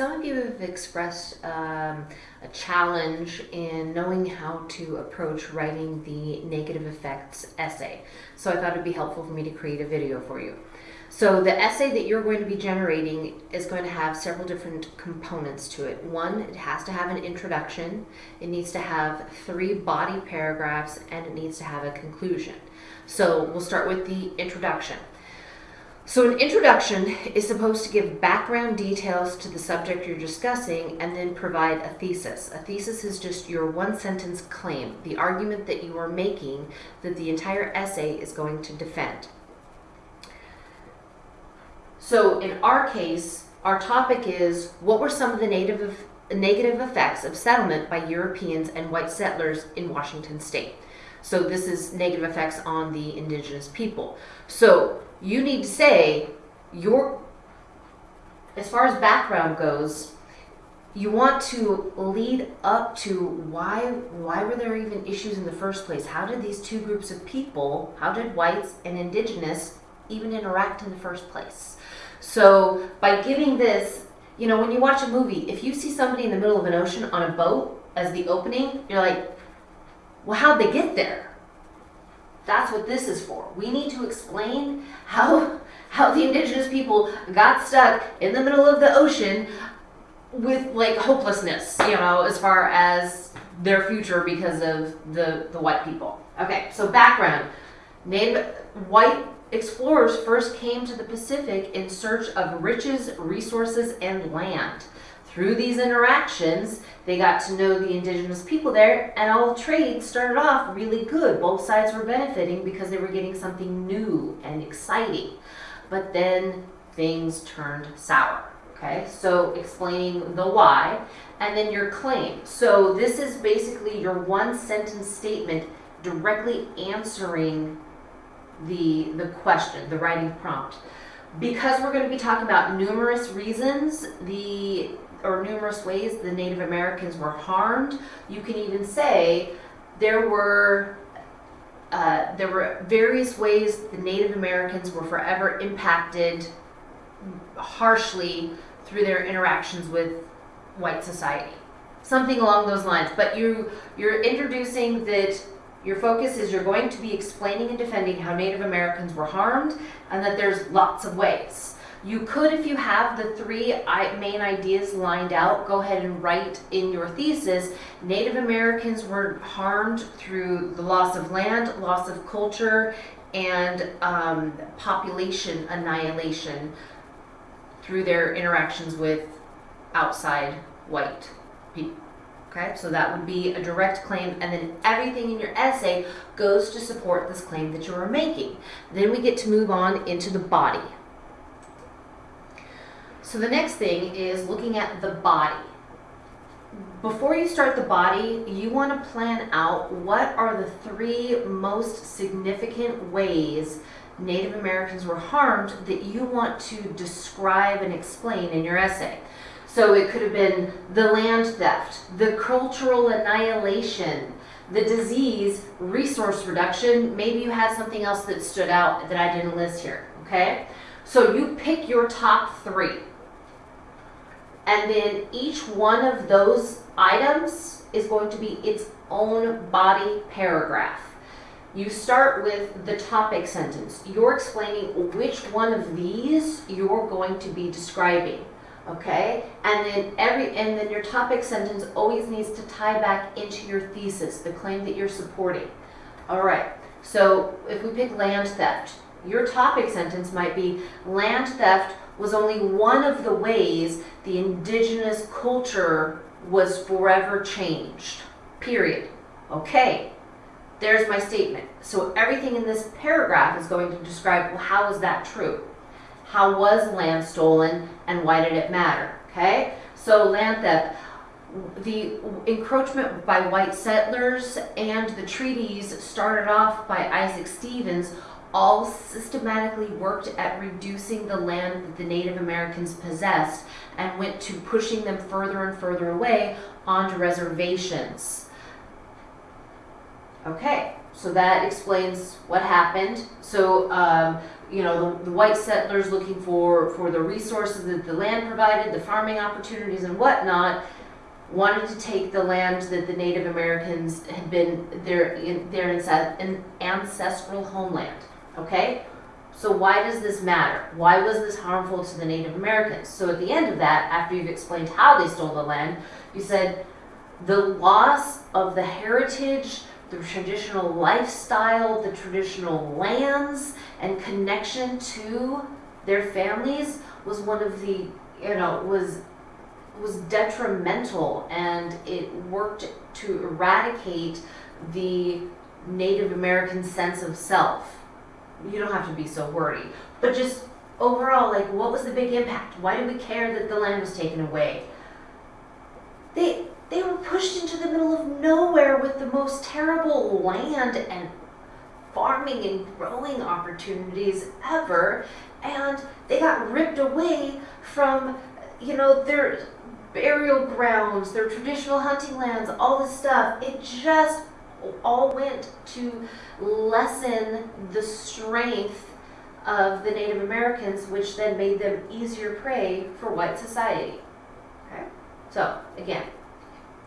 some of you have expressed um, a challenge in knowing how to approach writing the negative effects essay. So I thought it'd be helpful for me to create a video for you. So the essay that you're going to be generating is going to have several different components to it. One, it has to have an introduction, it needs to have three body paragraphs, and it needs to have a conclusion. So we'll start with the introduction. So an introduction is supposed to give background details to the subject you're discussing and then provide a thesis. A thesis is just your one sentence claim, the argument that you are making that the entire essay is going to defend. So in our case, our topic is what were some of the native negative effects of settlement by Europeans and white settlers in Washington state. So this is negative effects on the indigenous people. So you need to say your, as far as background goes, you want to lead up to why why were there even issues in the first place? How did these two groups of people, how did whites and indigenous even interact in the first place? So by giving this, you know, when you watch a movie, if you see somebody in the middle of an ocean on a boat as the opening, you're like, well, how'd they get there? That's what this is for. We need to explain how, how the indigenous people got stuck in the middle of the ocean with like hopelessness, you know, as far as their future because of the, the white people. Okay, so background. Native white explorers first came to the Pacific in search of riches, resources, and land. Through these interactions, they got to know the indigenous people there, and all trade started off really good. Both sides were benefiting because they were getting something new and exciting. But then things turned sour. Okay, so explaining the why, and then your claim. So this is basically your one sentence statement directly answering the, the question, the writing prompt. Because we're going to be talking about numerous reasons, the or numerous ways the Native Americans were harmed. You can even say there were uh, there were various ways the Native Americans were forever impacted harshly through their interactions with white society. Something along those lines. But you you're introducing that your focus is you're going to be explaining and defending how Native Americans were harmed and that there's lots of ways. You could, if you have the three main ideas lined out, go ahead and write in your thesis, Native Americans were harmed through the loss of land, loss of culture, and um, population annihilation through their interactions with outside white people. Okay, so that would be a direct claim, and then everything in your essay goes to support this claim that you are making. Then we get to move on into the body. So the next thing is looking at the body. Before you start the body, you want to plan out what are the three most significant ways Native Americans were harmed that you want to describe and explain in your essay. So it could have been the land theft, the cultural annihilation, the disease, resource reduction. Maybe you had something else that stood out that I didn't list here, okay? So you pick your top three. And then each one of those items is going to be its own body paragraph. You start with the topic sentence. You're explaining which one of these you're going to be describing. Okay? And then every and then your topic sentence always needs to tie back into your thesis, the claim that you're supporting. All right. So if we pick land theft, your topic sentence might be land theft was only one of the ways the indigenous culture was forever changed. Period. Okay, there's my statement. So everything in this paragraph is going to describe, well, how is that true? How was land stolen and why did it matter? Okay, so land theft, the encroachment by white settlers and the treaties started off by Isaac Stevens all systematically worked at reducing the land that the Native Americans possessed and went to pushing them further and further away onto reservations. Okay, so that explains what happened. So um, you know, the, the white settlers looking for, for the resources that the land provided, the farming opportunities and whatnot, wanted to take the land that the Native Americans had been their in, their ancestral homeland. Okay, so why does this matter? Why was this harmful to the Native Americans? So at the end of that, after you've explained how they stole the land, you said the loss of the heritage, the traditional lifestyle, the traditional lands, and connection to their families was one of the you know was was detrimental and it worked to eradicate the Native American sense of self. You don't have to be so wordy, but just overall, like, what was the big impact? Why did we care that the land was taken away? They they were pushed into the middle of nowhere with the most terrible land and farming and growing opportunities ever, and they got ripped away from, you know, their burial grounds, their traditional hunting lands, all this stuff. It just all went to lessen the strength of the Native Americans, which then made them easier prey for white society. Okay? So, again,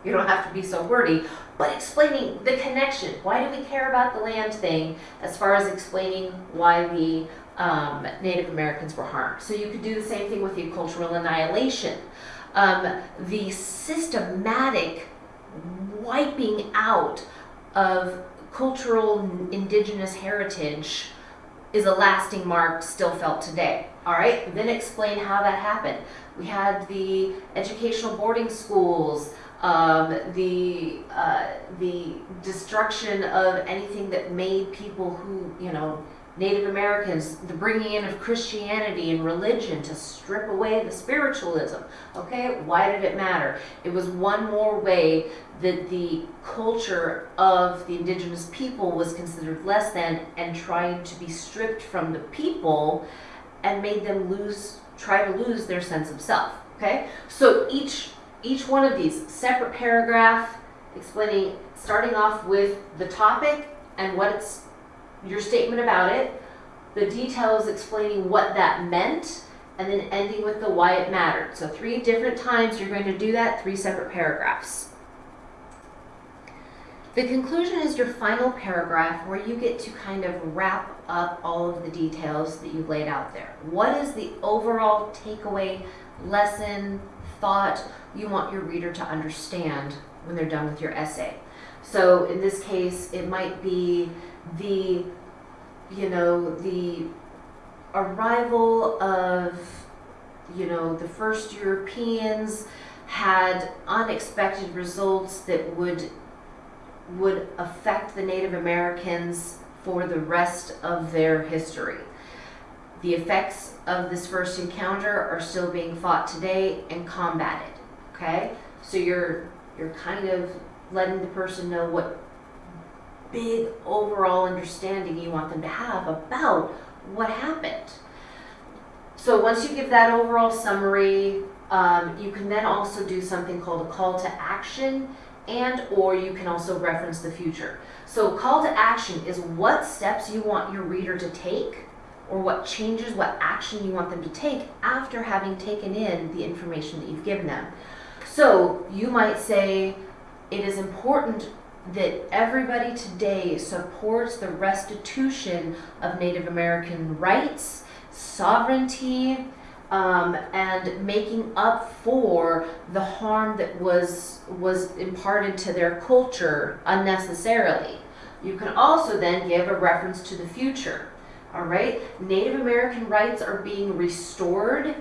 you don't have to be so wordy, but explaining the connection. Why do we care about the land thing as far as explaining why the um, Native Americans were harmed? So you could do the same thing with the cultural annihilation. Um, the systematic wiping out of cultural indigenous heritage is a lasting mark still felt today. All right, then explain how that happened. We had the educational boarding schools, um, the uh, the destruction of anything that made people who you know Native Americans, the bringing in of Christianity and religion to strip away the spiritualism. Okay, why did it matter? It was one more way that the culture of the indigenous people was considered less than and trying to be stripped from the people and made them lose, try to lose their sense of self. Okay, so each each one of these separate paragraph explaining, starting off with the topic and what it's your statement about it, the details explaining what that meant, and then ending with the why it mattered. So three different times you're going to do that, three separate paragraphs. The conclusion is your final paragraph where you get to kind of wrap up all of the details that you've laid out there. What is the overall takeaway, lesson, thought you want your reader to understand when they're done with your essay? So in this case, it might be the, you know, the arrival of, you know, the first Europeans had unexpected results that would would affect the Native Americans for the rest of their history. The effects of this first encounter are still being fought today and combated. Okay? So you're you're kind of letting the person know what big overall understanding you want them to have about what happened. So once you give that overall summary, um, you can then also do something called a call to action and or you can also reference the future. So call to action is what steps you want your reader to take or what changes, what action you want them to take after having taken in the information that you've given them. So you might say it is important that everybody today supports the restitution of Native American rights, sovereignty, um, and making up for the harm that was was imparted to their culture unnecessarily. You can also then give a reference to the future. All right, Native American rights are being restored.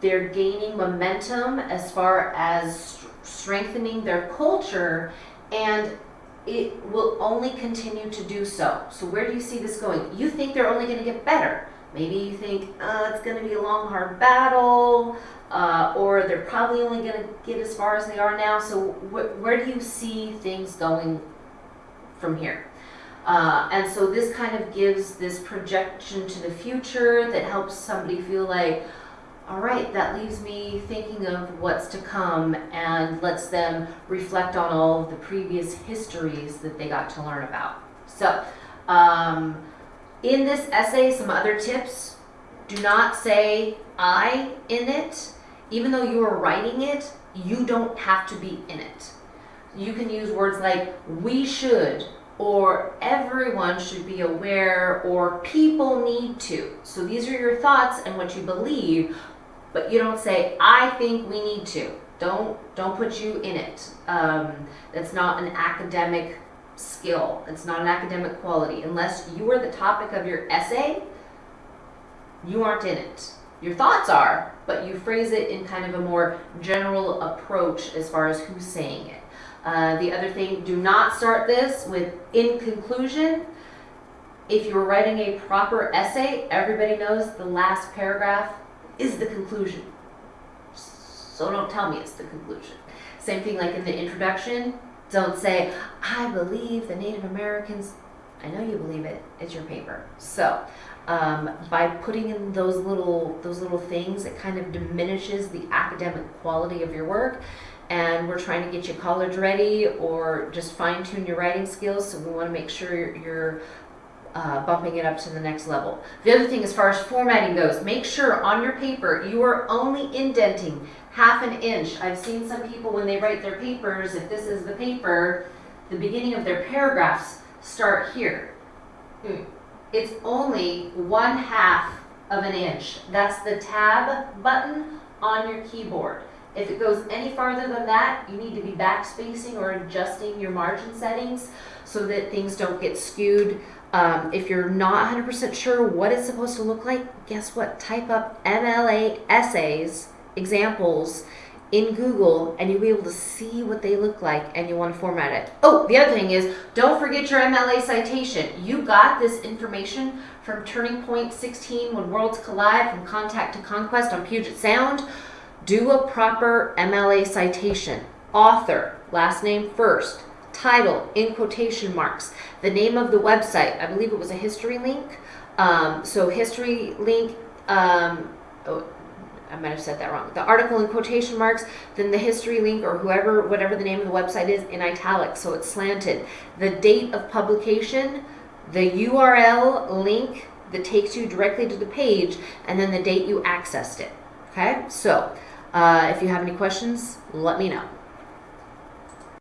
They're gaining momentum as far as strengthening their culture and it will only continue to do so. So where do you see this going? You think they're only going to get better. Maybe you think uh, it's going to be a long, hard battle, uh, or they're probably only going to get as far as they are now. So wh where do you see things going from here? Uh, and so this kind of gives this projection to the future that helps somebody feel like, all right, that leaves me thinking of what's to come and lets them reflect on all of the previous histories that they got to learn about. So, um, In this essay, some other tips. Do not say I in it. Even though you are writing it, you don't have to be in it. You can use words like we should or everyone should be aware or people need to. So these are your thoughts and what you believe, but you don't say I think we need to. Don't don't put you in it. Um, that's not an academic skill. It's not an academic quality. Unless you are the topic of your essay, you aren't in it. Your thoughts are, but you phrase it in kind of a more general approach as far as who's saying it. Uh, the other thing, do not start this with in conclusion. If you're writing a proper essay, everybody knows the last paragraph is the conclusion. So don't tell me it's the conclusion. Same thing like in the introduction. Don't say, I believe the Native Americans. I know you believe it. It's your paper. So um, by putting in those little those little things, it kind of diminishes the academic quality of your work. And we're trying to get you college ready or just fine tune your writing skills. So we want to make sure you're, you're uh, bumping it up to the next level. The other thing, as far as formatting goes, make sure on your paper you are only indenting half an inch. I've seen some people when they write their papers, if this is the paper, the beginning of their paragraphs start here. Hmm. It's only one half of an inch. That's the tab button on your keyboard. If it goes any farther than that, you need to be backspacing or adjusting your margin settings so that things don't get skewed. Um, if you're not 100% sure what it's supposed to look like, guess what? Type up MLA essays, examples, in Google and you'll be able to see what they look like and you want to format it. Oh, the other thing is don't forget your MLA citation. You got this information from Turning Point 16 When Worlds Collide from Contact to Conquest on Puget Sound. Do a proper MLA citation. Author, last name first, title in quotation marks, the name of the website. I believe it was a history link. Um, so history link, um, oh, I might have said that wrong. The article in quotation marks, then the history link or whoever, whatever the name of the website is in italics, so it's slanted. The date of publication, the URL link that takes you directly to the page, and then the date you accessed it. Okay, so uh, if you have any questions, let me know.